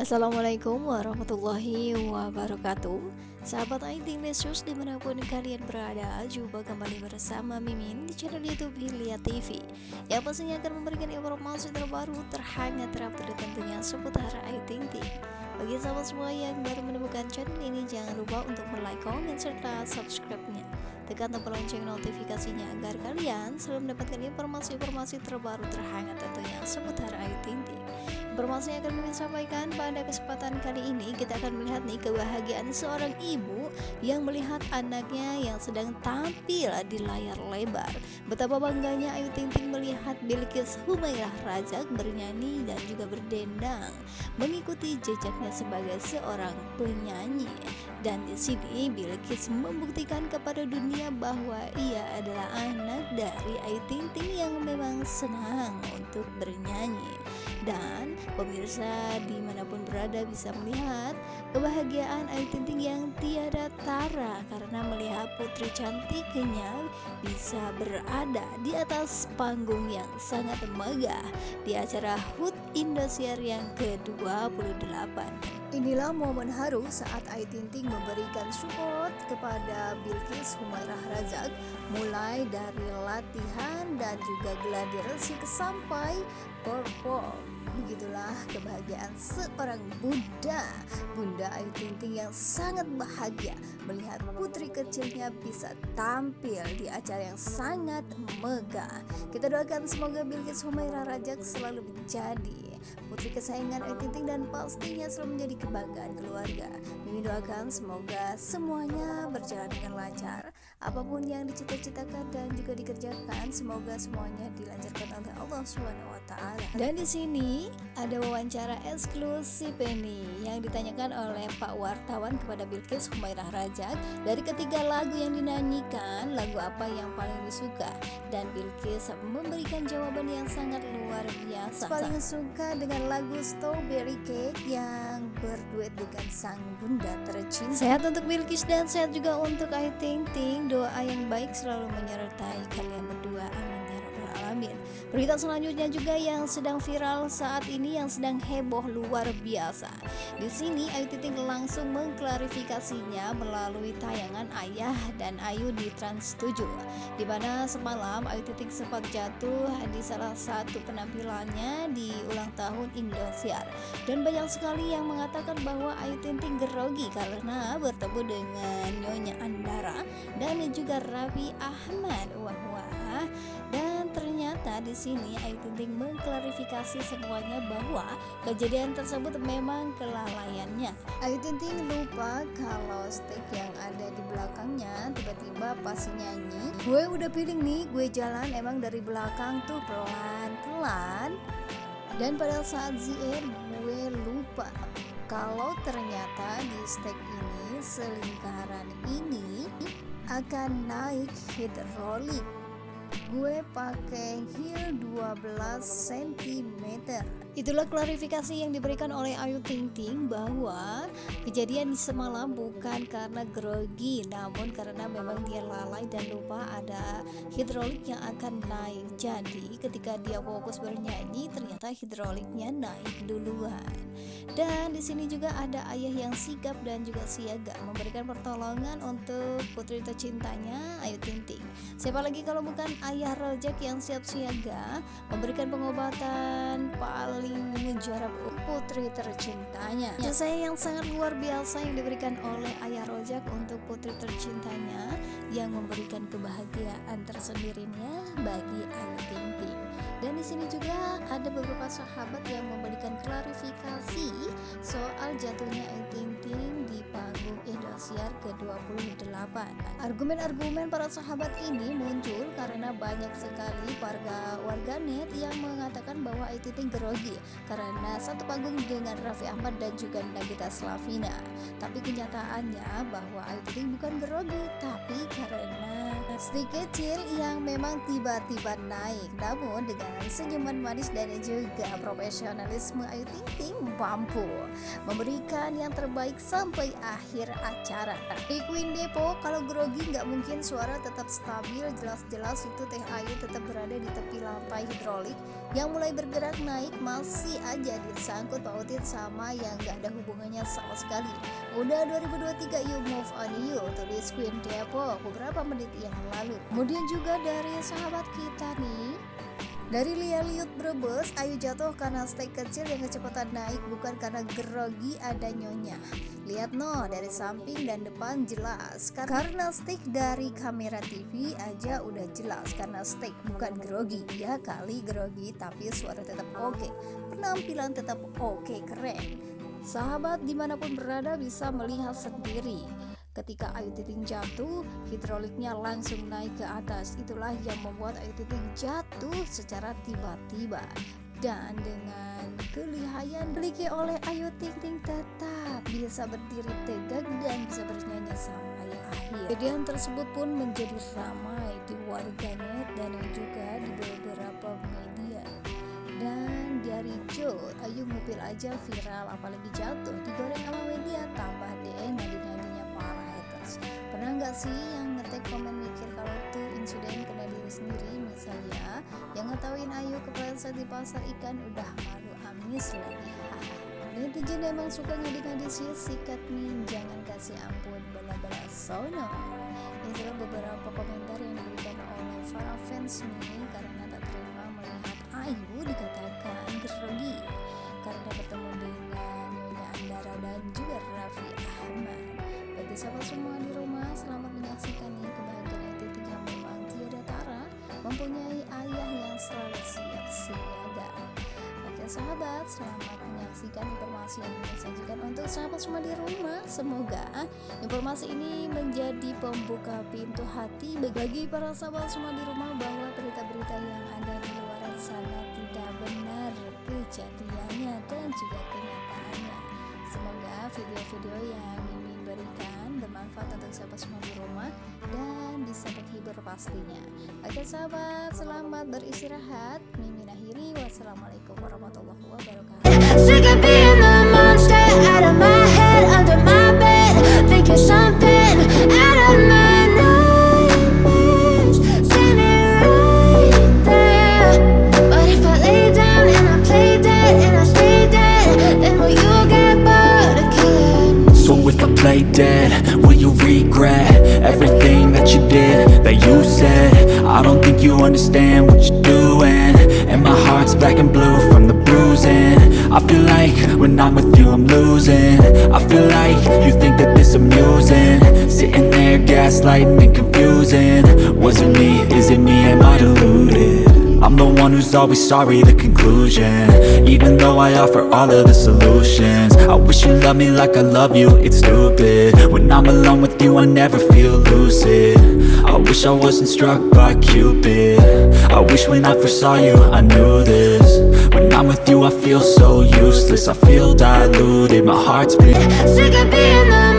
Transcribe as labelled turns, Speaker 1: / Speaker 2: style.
Speaker 1: Assalamualaikum warahmatullahi wabarakatuh. Sahabat IT News di mana pun kalian berada Jumpa kembali bersama Mimin di channel Youtube Hilya TV Yang pastinya akan memberikan informasi terbaru terhangat terupdate tentunya seputar IT Bagi sahabat semua yang baru menemukan channel ini Jangan lupa untuk like, comment, serta subscribe-nya tekan tombol lonceng notifikasinya agar kalian selalu mendapatkan informasi-informasi terbaru terhangat tentunya seputar Ayu Ting Ting. Informasi yang akan kami sampaikan pada kesempatan kali ini kita akan melihat nih kebahagiaan seorang ibu yang melihat anaknya yang sedang tampil di layar lebar. Betapa bangganya Ayu Ting Ting melihat Bilkis Humairah Rajak bernyanyi dan juga berdendang mengikuti jejaknya sebagai seorang penyanyi. Dan di sini Bilkis membuktikan kepada dunia bahwa ia adalah anak dari Ayu Ting Ting yang memang senang untuk bernyanyi. Dan pemirsa di mana pun berada bisa melihat kebahagiaan Ayu Ting Ting yang tiada tara karena melihat putri cantiknya bisa berada di atas panggung yang sangat megah di acara HUT Indosiar yang ke-28. Inilah momen haru saat Ayu Ting Ting memberikan support kepada Bilkis Humairah Razak mulai dari latihan dan juga gladi resik sampai perform. Begitulah kebahagiaan seorang bunda Bunda Ayu Ting Ting yang sangat bahagia Melihat putri kecilnya bisa tampil di acara yang sangat megah Kita doakan semoga Bilkis Humaira Rajak selalu menjadi putri kesayangan Ayu Ting Ting dan pastinya selalu menjadi kebanggaan keluarga. Mimi doakan semoga semuanya berjalan dengan lancar. Apa pun yang dicita-citakan dan juga dikerjakan, semoga semuanya dilancarkan oleh Allah SWT. Dan di sini ada wawancara eksklusif ini yang ditanyakan oleh Pak wartawan kepada Bilkis Humairah Rajak dari ketiga lagu yang dinyanyikan, lagu apa yang paling disuka? Dan Bilkis memberikan jawaban yang sangat luar biasa. Paling suka dengan lagu Strawberry Cake yang berduet dengan sang bunda tercinta. Sehat untuk Bilkis dan sehat juga untuk Ayu Ting Ting. Doa yang baik selalu menyertai kalian berdua. Amin. Berita selanjutnya juga yang sedang viral saat ini yang sedang heboh luar biasa. Di sini Ayu Ting langsung mengklarifikasinya melalui tayangan Ayah dan Ayu di Trans 7 di mana semalam Ayu Ting sempat jatuh di salah satu penampilannya di ulang tahun Indosiar dan banyak sekali yang mengatakan bahwa Ayu Ting Ting grogi karena bertemu dengan Nyonya Andara dan juga Raffi Ahmad. Wah wah dan ternyata di sini Ayu Ting mengklarifikasi semuanya bahwa kejadian tersebut memang kelalaiannya. Ayu Ting lupa kalau stick yang ada di belakangnya tiba-tiba pas nyanyi, gue udah feeling nih, gue jalan emang dari belakang tuh pelan-pelan. Dan pada saat ZR gue lupa kalau ternyata di stick ini selingkaran ini akan naik hidrolik gue pakai heel 12 cm Itulah klarifikasi yang diberikan oleh Ayu Ting Ting bahwa kejadian semalam bukan karena grogi namun karena memang dia lalai dan lupa ada hidrolik yang akan naik. Jadi ketika dia fokus bernyanyi ternyata hidroliknya naik duluan. Dan di sini juga ada ayah yang sigap dan juga siaga memberikan pertolongan untuk putri tercintanya Ayu Ting Ting. Siapa lagi kalau bukan ayah rojak yang siap siaga memberikan pengobatan? Paling menjarap putri tercintanya. Jasa yang sangat luar biasa yang diberikan oleh ayah rojak untuk putri tercintanya yang memberikan kebahagiaan tersendirinya bagi Ting dan di sini juga ada beberapa sahabat yang memberikan klarifikasi soal jatuhnya Ayu Ting Ting di panggung Indosiar ke-28 argumen-argumen para sahabat ini muncul karena banyak sekali warga warganet yang mengatakan bahwa Ayu Ting grogi karena satu panggung dengan Raffi Ahmad dan juga Nagita Slavina. Tapi kenyataannya bahwa Ayu Ting bukan grogi, tapi karena Stick kecil yang memang tiba-tiba naik. Namun dengan senyuman manis dan juga profesionalisme Ayu Ting Ting mampu Memberikan yang terbaik sampai akhir acara. Di Queen Depo kalau grogi nggak mungkin suara tetap stabil. Jelas-jelas itu Teh Ayu tetap berada di tepi lantai hidrolik Yang mulai bergerak naik. Masih aja disangkut pautin sama yang nggak ada hubungannya sama sekali. Udah 2023 you move on you Tulis Queen Depo beberapa menit yang lalu kemudian juga dari sahabat kita nih dari Lia Liut Brebes, Ayu jatuh karena steak kecil yang kecepatan naik bukan karena grogi ada nyonya. Lihat no, dari samping dan depan jelas. Karena steak dari kamera TV aja udah jelas karena steak bukan grogi. Ya kali grogi tapi suara tetap oke. Okay. Penampilan tetap oke, okay, keren. Sahabat di mana pun berada bisa melihat sendiri. Ketika Ayu Ting jatuh, hidroliknya langsung naik ke atas. Itulah yang membuat Ayu Ting jatuh secara tiba-tiba. Dan dengan kelihayan miliki oleh Ayu Ting Ting tetap bisa berdiri tegak dan bisa bernyanyi sampai akhir. Kejadian tersebut pun menjadi ramai di warganet dan juga di beberapa media. Dan dari Jo, Ayu mobil aja viral apalagi jatuh digoreng sama media tambah deh nadi-nadinya pernah nggak sih yang ngetek komen mikir kalau tuh insiden kena diri sendiri? Misalnya yang ngetawain Ayu kepleset di pasar ikan udah malu amis lagi. Netizen emang suka ngadi-ngadi sih sikat nih jangan kasih ampun bala-bala sono. Itulah beberapa komentar yang diberikan oleh para fans nih karena tak terima melihat Ayu dikatakan grogi. Karena bertemu dengan Nyonya Andara dan juga Raffi Ahmad bagi sahabat semua di rumah selamat menyaksikan kebahagiaan titik yang memang tiada tara mempunyai ayah yang selalu siap siaga. Oke sahabat selamat menyaksikan informasi yang disajikan untuk sahabat semua di rumah. Semoga informasi ini menjadi pembuka pintu hati bagi para sahabat semua di rumah bahwa berita-berita yang ada di luar sana tidak benar. Kejadiannya dan juga kenyataannya. Semoga video-video yang Mimin berikan bermanfaat untuk sahabat semua di rumah dan bisa terhibur pastinya. Oke sahabat selamat beristirahat. Mimin akhiri. Wassalamualaikum warahmatullahi wabarakatuh
Speaker 2: dead. Will you regret everything that you did, that you said? I don't think you understand what you're doing. And my heart's black and blue from the bruising. I feel like when I'm with you I'm losing. I feel like you think that this amusing. Sitting there gaslighting and confusing. Was it me, is it me, am I deluded? I'm the one who's always sorry, the conclusion. Even though I offer all of the solutions. I wish you loved me like I love you, it's stupid. When I'm alone with you, I never feel lucid. I wish I wasn't struck by Cupid. I wish when I first saw you, I knew this. When I'm with you, I feel so useless. I feel diluted, my heart's beating
Speaker 3: Sick of being the